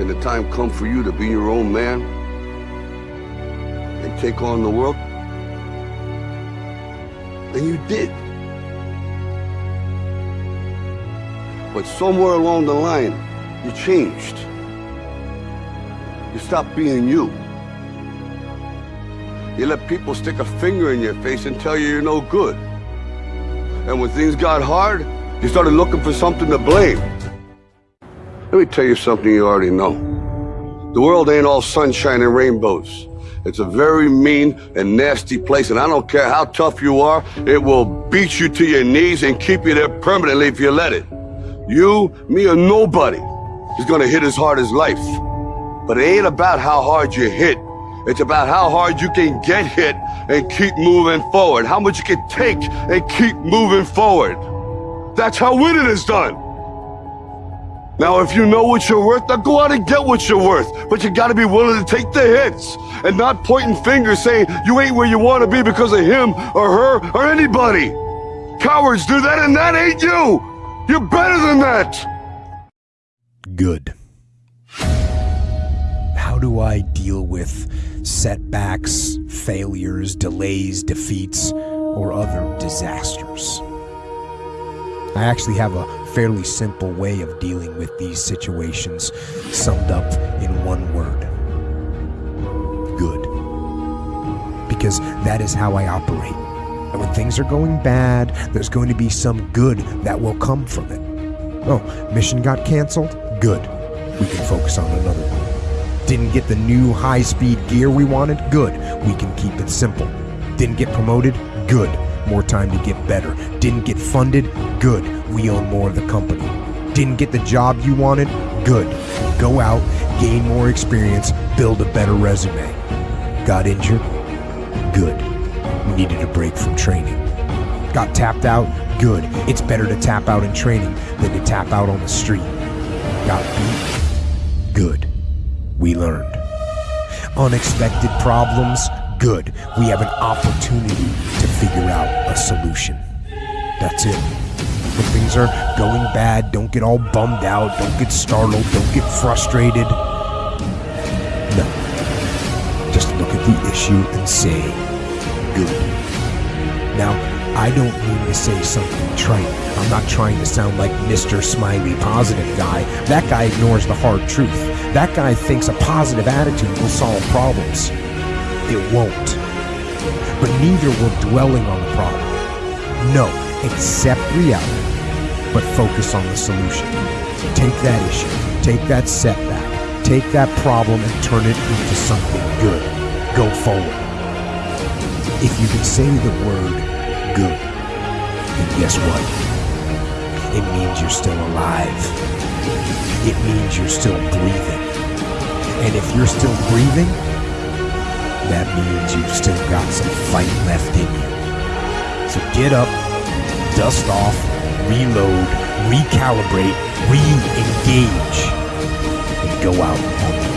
Can the time come for you to be your own man and take on the world? And you did. But somewhere along the line, you changed. You stopped being you. You let people stick a finger in your face and tell you you're no good. And when things got hard, you started looking for something to blame. Let me tell you something you already know. The world ain't all sunshine and rainbows. It's a very mean and nasty place, and I don't care how tough you are, it will beat you to your knees and keep you there permanently if you let it. You, me, or nobody is gonna hit as hard as life. But it ain't about how hard you hit. It's about how hard you can get hit and keep moving forward. How much you can take and keep moving forward. That's how winning is done. Now, if you know what you're worth, then go out and get what you're worth. But you gotta be willing to take the hits and not pointing fingers saying you ain't where you wanna be because of him or her or anybody. Cowards do that and that ain't you. You're better than that. Good. How do I deal with setbacks, failures, delays, defeats, or other disasters? I actually have a fairly simple way of dealing with these situations, summed up in one word good. Because that is how I operate. And when things are going bad, there's going to be some good that will come from it. Oh, mission got canceled? Good. We can focus on another one. Didn't get the new high speed gear we wanted? Good. We can keep it simple. Didn't get promoted? Good more time to get better. Didn't get funded? Good. We own more of the company. Didn't get the job you wanted? Good. Go out, gain more experience, build a better resume. Got injured? Good. Needed a break from training. Got tapped out? Good. It's better to tap out in training than to tap out on the street. Got beat? Good. We learned. Unexpected problems? good, we have an opportunity to solution. That's it. When things are going bad, don't get all bummed out, don't get startled, don't get frustrated. No. Just look at the issue and say, good. Now, I don't mean to say something trite. I'm not trying to sound like Mr. Smiley Positive guy. That guy ignores the hard truth. That guy thinks a positive attitude will solve problems it won't. But neither will dwelling on the problem. No, accept reality, but focus on the solution. Take that issue, take that setback, take that problem and turn it into something good. Go forward. If you can say the word good, then guess what? It means you're still alive. It means you're still breathing. And if you're still breathing, that means you've still got some fight left in you. So get up, dust off, reload, recalibrate, re engage, and go out